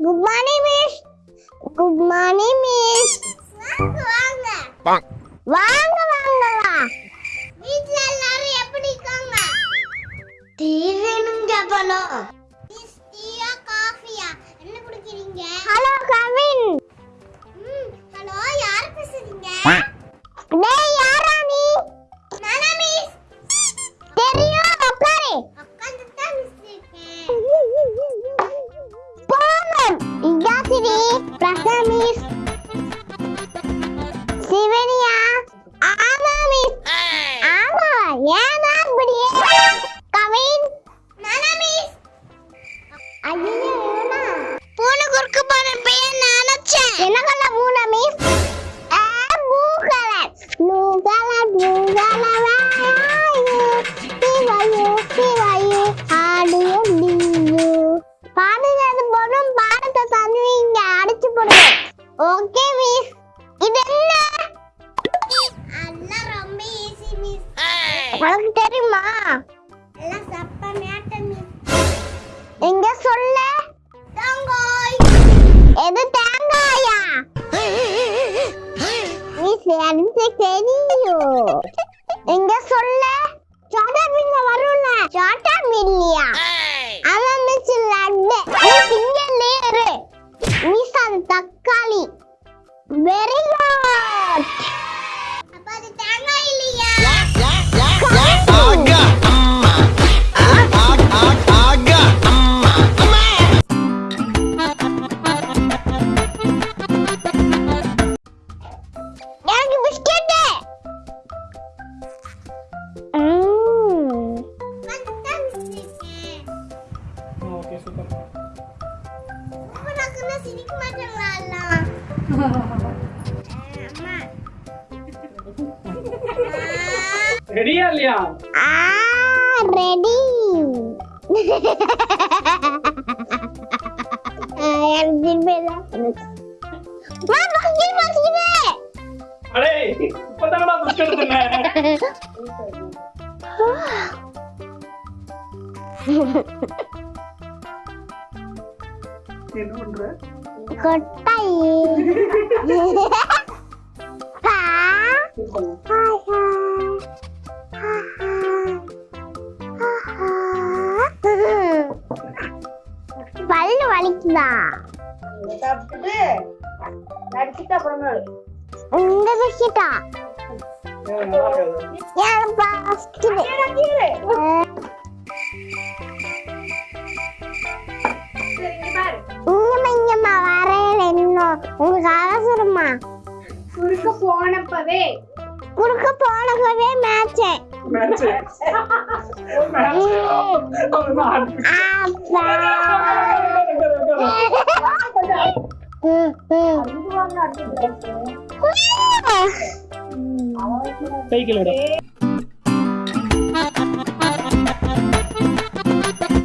Good morning miss good morning miss வாங்க வாங்க வாங்கலா வீட்ல எல்லாரும் எப்படி இருக்காங்க? டீ வேணும் கேப்பாலோ மிஸ் டீயா காஃபியா? என்ன குடிக்கிறீங்க? ஹலோ பூனை miss ah blue colour blue colour blue colour சிவாயு சிவாயு ஆடியோ டியோ பாடுறது போதும் பாடத்தை தந்துவீங்க அடிச்சு போடுவேன் ஓகே மிஸ் இது என்ன அதெல்லாம் ரொம்ப ஈஸி மிஸ் உனக்கு தெரியுமா எனக்கு தெரியும் எங்க சொல்ல? சோட்டா மீன் வரும்ல. சோட்டா மீன்லையா அவன் மிஸ் லட்டு. மிஸ் இங்க இரு மிஸ் அது தக்காளி. Very good kena sini ada lala. Ready Alia? Ah, ready. Ayam jirbe. Ma, bakal jirbe, bakal jirbe. अरे पता ना कुछ कर என்ன பண்ற கொட்டாய் ஆ ஹாய் ஹாய் பல்லு வலிக்குதா சாப்பிட்டுட்டு நடிச்சுட்டு அப்புறமா இந்த பிஸ்கெட்டா ஏன் நல்லா குறுக்க போனப்பவே. குறுக்க மேட்சேன் மேட்ச் மேட்ச். சைக்கிள் விட